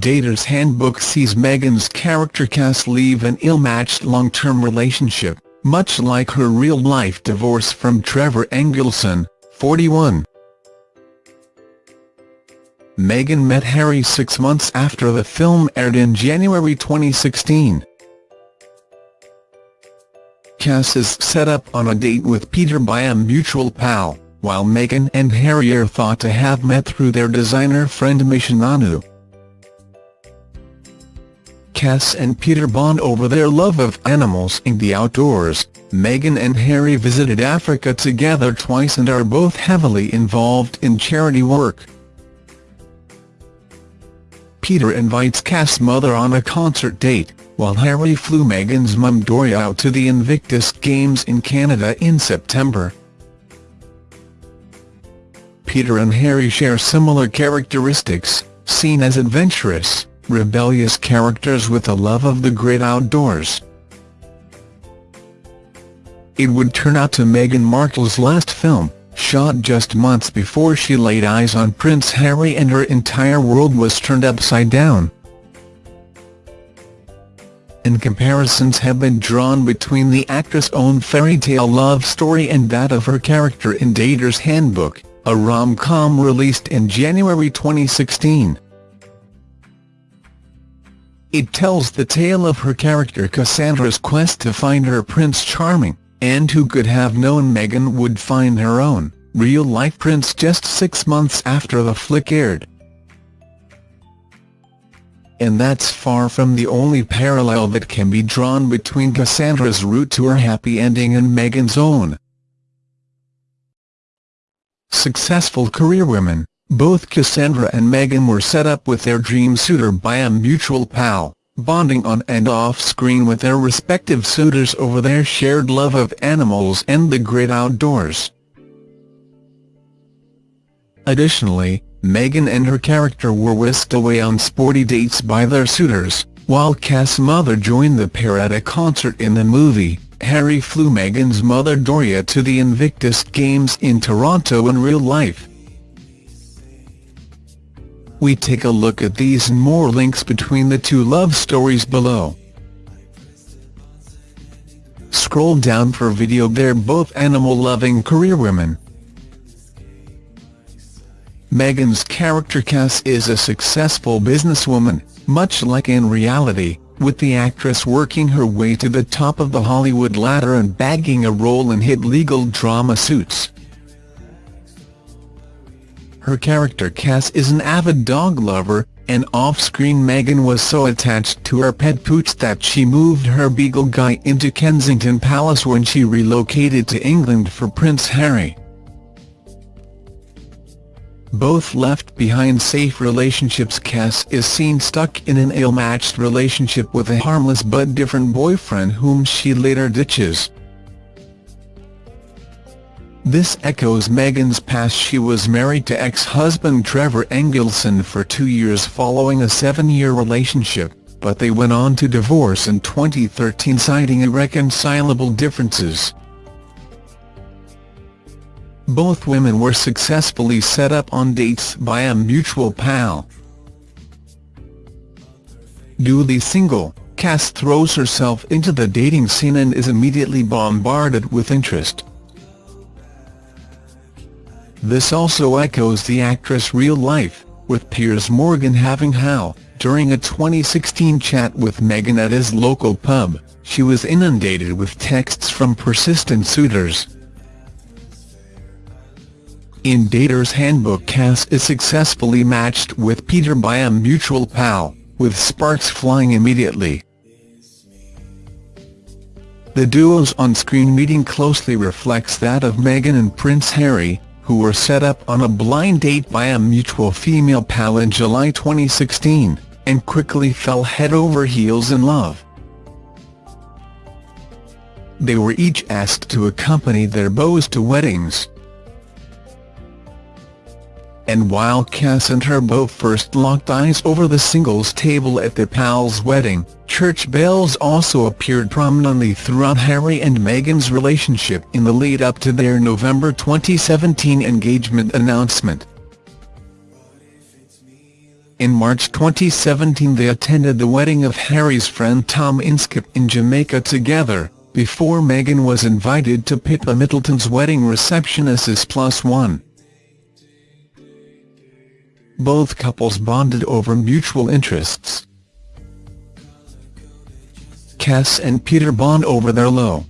Dater's Handbook sees Meghan's character Cass leave an ill-matched long-term relationship, much like her real-life divorce from Trevor Engelson, 41. Meghan met Harry six months after the film aired in January 2016. Cass is set up on a date with Peter by a mutual pal, while Meghan and Harry are thought to have met through their designer friend Misha Nonoo. Cass and Peter bond over their love of animals and the outdoors. Meghan and Harry visited Africa together twice and are both heavily involved in charity work. Peter invites Cass' mother on a concert date, while Harry flew Meghan's mum Doria out to the Invictus Games in Canada in September. Peter and Harry share similar characteristics, seen as adventurous, rebellious characters with a love of the great outdoors. It would turn out to Meghan Markle's last film, shot just months before she laid eyes on Prince Harry and her entire world was turned upside down. And comparisons have been drawn between the actress' own fairy tale love story and that of her character in Dater's Handbook, a rom-com released in January 2016. It tells the tale of her character Cassandra's quest to find her Prince Charming, and who could have known Meghan would find her own, real-life prince just six months after the flick aired. And that's far from the only parallel that can be drawn between Cassandra's route to her happy ending and Meghan's own. Successful career women both Cassandra and Meghan were set up with their dream suitor by a mutual pal, bonding on and off-screen with their respective suitors over their shared love of animals and the great outdoors. Additionally, Meghan and her character were whisked away on sporty dates by their suitors, while Cass' mother joined the pair at a concert in the movie. Harry flew Meghan's mother Doria to the Invictus Games in Toronto in real life. We take a look at these and more links between the two love stories below. Scroll down for video they're both animal-loving career women. Meghan's character Cass is a successful businesswoman, much like in reality, with the actress working her way to the top of the Hollywood ladder and bagging a role in hit legal drama Suits. Her character Cass is an avid dog lover, and off-screen Meghan was so attached to her pet Pooch that she moved her beagle Guy into Kensington Palace when she relocated to England for Prince Harry. Both left behind safe relationships Cass is seen stuck in an ill-matched relationship with a harmless but different boyfriend whom she later ditches. This echoes Meghan's past she was married to ex-husband Trevor Engelson for two years following a seven-year relationship, but they went on to divorce in 2013 citing irreconcilable differences. Both women were successfully set up on dates by a mutual pal. Duly single, Cass throws herself into the dating scene and is immediately bombarded with interest. This also echoes the actress' real life, with Piers Morgan having how, during a 2016 chat with Meghan at his local pub, she was inundated with texts from persistent suitors. In Dater's Handbook Cass is successfully matched with Peter by a mutual pal, with sparks flying immediately. The duo's on-screen meeting closely reflects that of Meghan and Prince Harry, who were set up on a blind date by a mutual female pal in July 2016, and quickly fell head over heels in love. They were each asked to accompany their beaux to weddings, and while Cass and her beau first locked eyes over the singles table at their pal's wedding, church bells also appeared prominently throughout Harry and Meghan's relationship in the lead-up to their November 2017 engagement announcement. In March 2017 they attended the wedding of Harry's friend Tom Inskip in Jamaica together, before Meghan was invited to Pippa Middleton's wedding reception as his plus one. Both couples bonded over mutual interests. Cass and Peter bond over their low